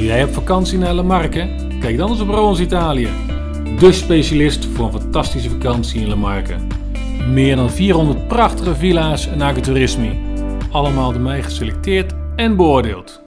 Oh, jij op vakantie naar La Marque? Kijk dan eens op Roans Italië. De specialist voor een fantastische vakantie in La Marque. Meer dan 400 prachtige villa's en agriturismi. Allemaal door mij geselecteerd en beoordeeld.